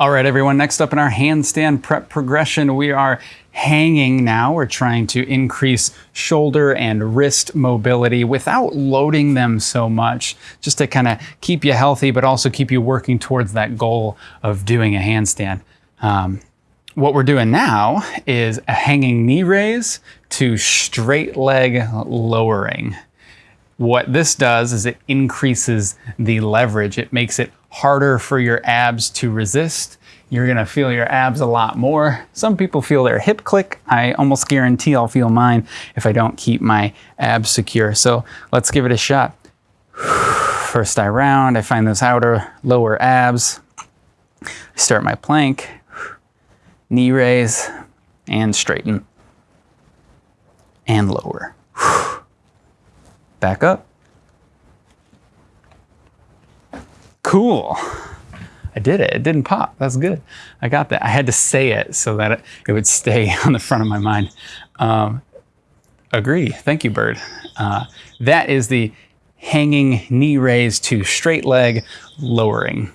All right, everyone, next up in our handstand prep progression, we are hanging now. We're trying to increase shoulder and wrist mobility without loading them so much, just to kind of keep you healthy, but also keep you working towards that goal of doing a handstand. Um, what we're doing now is a hanging knee raise to straight leg lowering. What this does is it increases the leverage. It makes it harder for your abs to resist. You're gonna feel your abs a lot more. Some people feel their hip click. I almost guarantee I'll feel mine if I don't keep my abs secure. So let's give it a shot. First I round, I find those outer lower abs. Start my plank, knee raise, and straighten, and lower. Back up. Cool. I did it. It didn't pop. That's good. I got that. I had to say it so that it, it would stay on the front of my mind. Um, agree. Thank you, Bird. Uh, that is the hanging knee raise to straight leg lowering.